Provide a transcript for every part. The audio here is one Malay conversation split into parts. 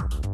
you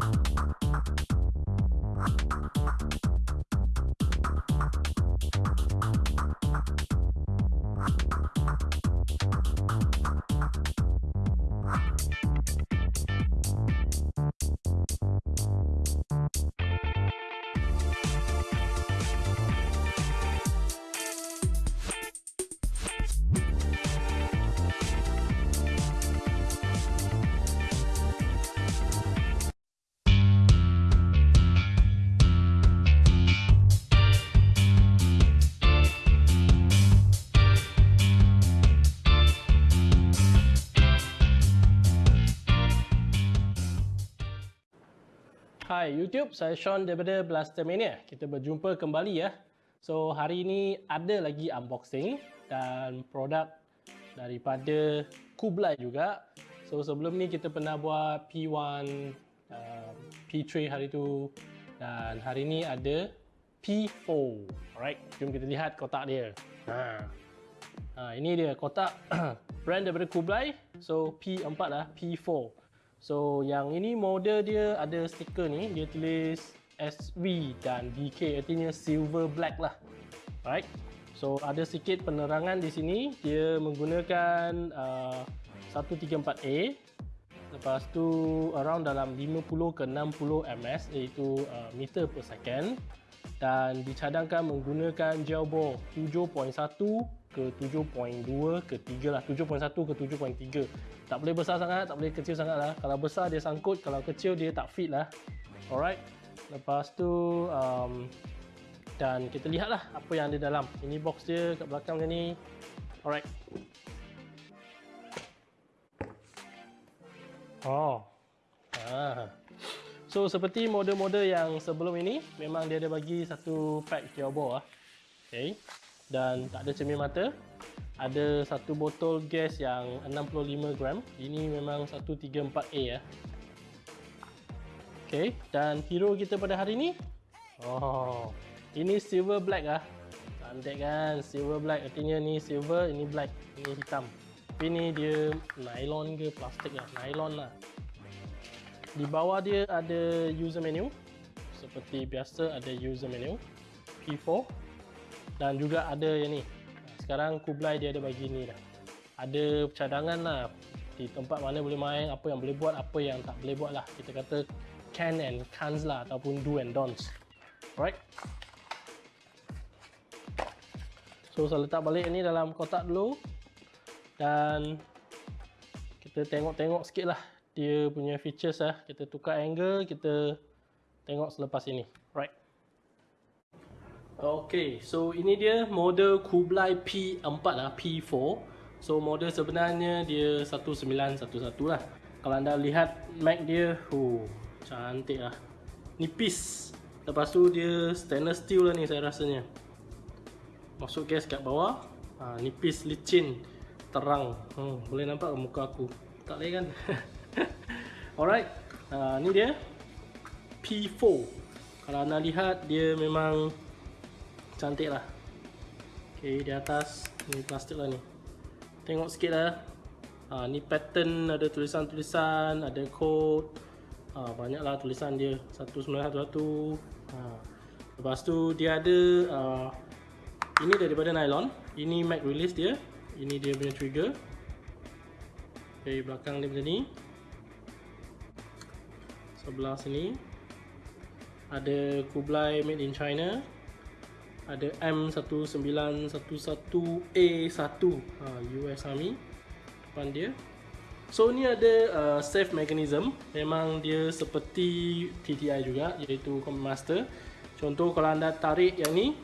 Hai YouTube, saya Sean daripada Blaster Mania. Kita berjumpa kembali ya. So hari ini ada lagi unboxing dan produk daripada Kublai juga. So sebelum ni kita pernah buat P1, uh, P3 hari tu dan hari ini ada P4. Alright, jom kita lihat kotak dia. Ha. Ha, ini dia kotak brand daripada Kublai. So P4 lah, P4. So yang ini model dia ada stiker ni dia tulis SV dan DK artinya silver black lah. Right? So ada sikit penerangan di sini dia menggunakan uh, 134A lepas tu around dalam 50 ke 60 ms iaitu uh, meter per second dan dicadangkan menggunakan gel bore 7.1 ke 7.2 ke 3 lah. 7.1 ke 7.3 tak boleh besar sangat tak boleh kecil sangat lah. Kalau besar dia sangkut kalau kecil dia tak fit lah. Alright. Lepas tu um, dan kita lihat lah apa yang ada dalam. Ini box dia kat belakang ni. Alright. Oh. Ah. So seperti model-model yang sebelum ini memang dia ada bagi satu pack turbo lah okay. Dan tak ada cermin mata. Ada satu botol gas yang 65 gram. Ini memang 134A ya ok dan hero kita pada hari ini? Oh ini silver black ah. Cantik kan? Silver black. Artinya ni silver ini black. Ini hitam. Tapi ni dia nylon ke plastik lah. Nylon lah di bawah dia ada user menu. Seperti biasa ada user menu P4 dan juga ada yang ni. Sekarang Kublai dia ada bagi ni dah ada cadangan lah. Di tempat mana boleh main apa yang boleh buat apa yang tak boleh buat lah. Kita kata can and can't lah ataupun do and don'ts. Alright. So saya letak balik ni dalam kotak dulu. Dan kita tengok-tengok sikit lah dia punya features lah. Kita tukar angle kita tengok selepas ini. Right. Okay, so ini dia model Kublai P4 lah, P4 So model sebenarnya dia 1911 lah. Kalau anda lihat Mac dia, oh, cantik lah. Nipis. Lepas tu dia stainless steel lah ni saya rasanya. Masuk gas kat bawah. Ha, Nipis, licin, terang. Hmm, Boleh nampak ke muka aku? Tak boleh kan? Alright, ha, ni dia. P4 Kalau anda lihat dia memang cantik lah. Ok di atas. Ni plastik lah ni. Tengok sikit lah. Ha, ni pattern. Ada tulisan-tulisan ada code. Ha, banyak lah tulisan dia. 1911 ha. lepas tu dia ada uh, ini daripada nylon. Ini mag release dia. Ini dia punya trigger. Ok belakang dia macam ni sebelah sini. Ada Kublai made in China. Ada M1911A1 ha, US Army. Depan dia. So ni ada uh, safe mechanism. Memang dia seperti TTI juga iaitu Command Master. Contoh kalau anda tarik yang ni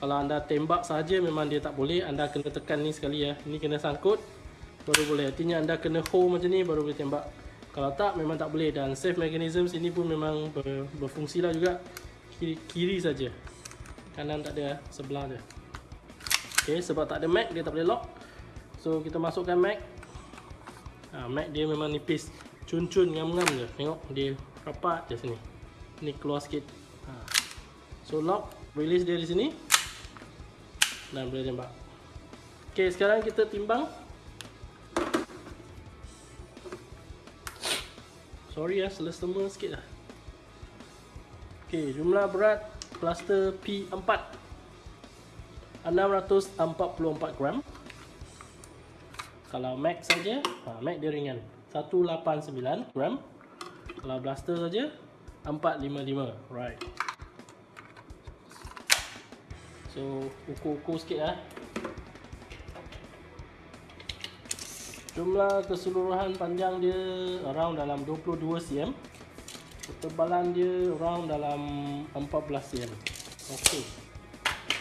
kalau anda tembak saja memang dia tak boleh. Anda kena tekan ni sekali ya. Ni kena sangkut baru boleh. Artinya anda kena hold macam ni baru boleh tembak kalau tak memang tak boleh. Dan safe mechanism sini pun memang ber, berfungsi lah juga. Kiri, kiri saja. Kanan tak ada sebelah dia ok sebab tak ada mag dia tak boleh lock. So kita masukkan mag ha, mag dia memang nipis. Cun-cun ngam-ngam je. Tengok dia rapat je sini. Ni keluar sikit. Ha. so lock release dia di sini. Dan boleh tembak ok sekarang kita timbang sorry ya, selesema sikit lah. Okay, jumlah berat plaster P4 644 gram. Kalau max saja, ha, max dia ringan. 189 gram. Kalau blaster saja 455. Right. So, ukur-ukur sikit lah. Jumlah keseluruhan panjang dia around dalam 22 cm. Ketebalan dia around dalam 14 cm. Okey.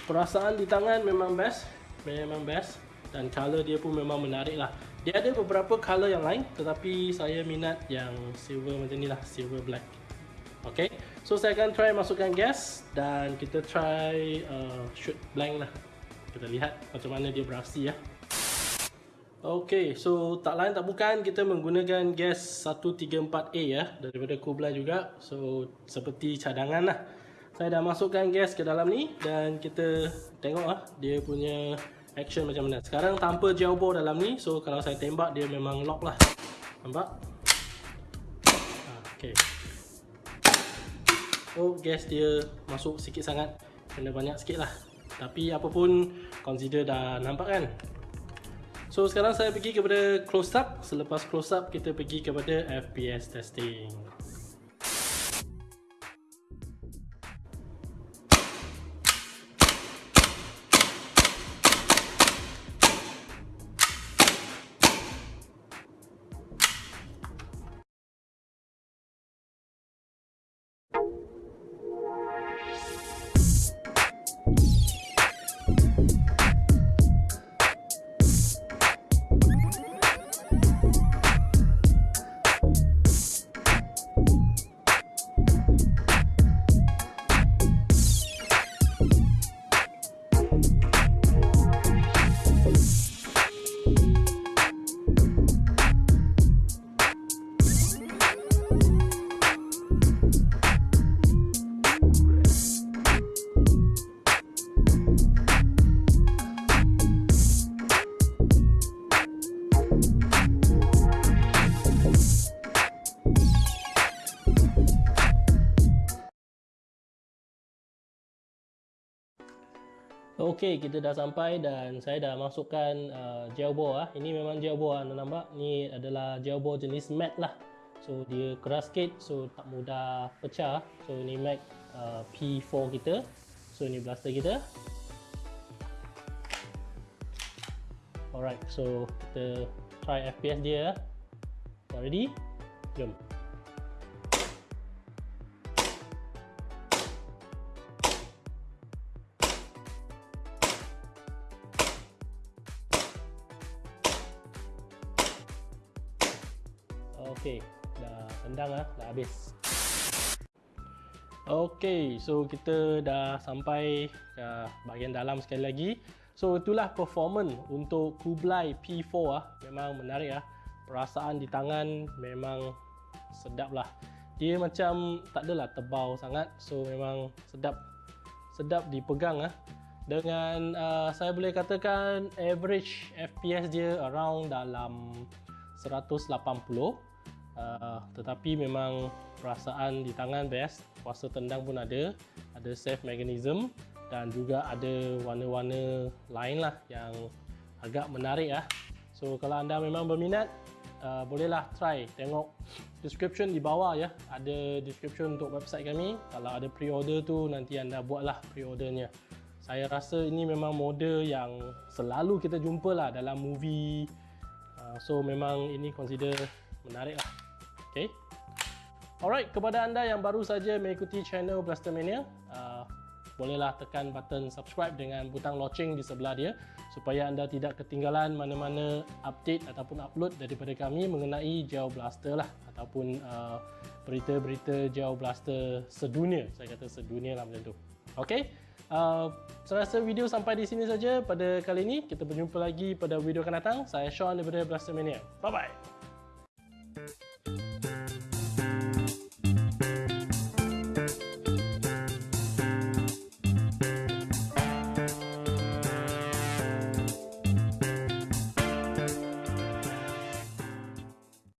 Perasaan di tangan memang best. Memang best. Dan color dia pun memang menarik lah. Dia ada beberapa color yang lain. Tetapi saya minat yang silver macam ni lah. Silver black. Okey. So saya akan try masukkan gas. Dan kita try uh, shoot blank lah. Kita lihat macam mana dia beraksi ya. Okey, so tak lain tak bukan kita menggunakan gas 134A ya daripada Kublai juga. So seperti cadangan lah. Saya dah masukkan gas ke dalam ni dan kita tengok lah dia punya action macam mana. Sekarang tanpa bore dalam ni. So kalau saya tembak dia memang lock lah. Nampak? Okey. Oh, gas dia masuk sikit sangat. Kena banyak sikit lah. Tapi apa pun consider dah nampak kan? So sekarang saya pergi kepada close up. Selepas close up kita pergi kepada FPS testing Okey, kita dah sampai dan saya dah masukkan uh, gel ah. Ini memang gel bore anda nampak. Ni adalah gel jenis matte lah. So dia keras sikit so tak mudah pecah. So ini matte uh, P4 kita. So ini blaster kita. Alright, so kita try FPS dia. Dah ready? Jom. Okey, dah tendang ah, dah habis. Okey, so kita dah sampai ke bahagian dalam sekali lagi. So itulah performance untuk Kublai P4 ah. Memang menarik ah. Perasaan di tangan memang sedap lah. Dia macam tak adalah tebal sangat. So memang sedap sedap dipegang ah. Dengan uh, saya boleh katakan average FPS dia around dalam 180 uh, tetapi memang perasaan di tangan best kuasa tendang pun ada. Ada safe mechanism dan juga ada warna-warna lain lah yang agak menarik lah so kalau anda memang berminat uh, bolehlah try. Tengok description di bawah ya. Ada description untuk website kami. Kalau ada pre-order tu nanti anda buatlah pre-ordernya. Saya rasa ini memang model yang selalu kita jumpa lah dalam movie. Uh, so memang ini consider menarik lah Okay. Alright, kepada anda yang baru saja mengikuti channel Blastermania, uh, bolehlah tekan button subscribe dengan butang loceng di sebelah dia supaya anda tidak ketinggalan mana-mana update ataupun upload daripada kami mengenai Geo Blaster lah ataupun uh, berita-berita Geo Blaster sedunia. Saya kata sedunia lah macam tu. Okay. Uh, saya rasa video sampai di sini saja pada kali ini. Kita berjumpa lagi pada video akan datang. Saya Sean daripada Blastermania. Bye-bye.